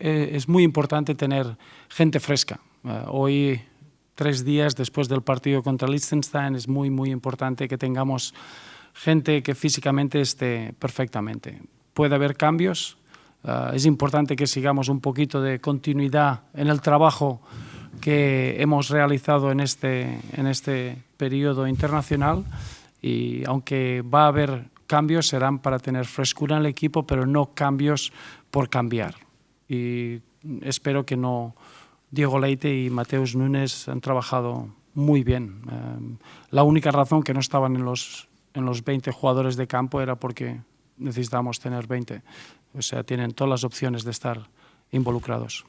eh, es muy importante tener gente fresca. Eh, hoy, tres días después del partido contra Liechtenstein, es muy, muy importante que tengamos gente que físicamente esté perfectamente. Puede haber cambios, eh, es importante que sigamos un poquito de continuidad en el trabajo que hemos realizado en este, en este periodo internacional y aunque va a haber cambios serán para tener frescura en el equipo, pero no cambios por cambiar. Y espero que no. Diego Leite y Mateus Núñez han trabajado muy bien. Eh, la única razón que no estaban en los, en los 20 jugadores de campo era porque necesitábamos tener 20. O sea, tienen todas las opciones de estar involucrados.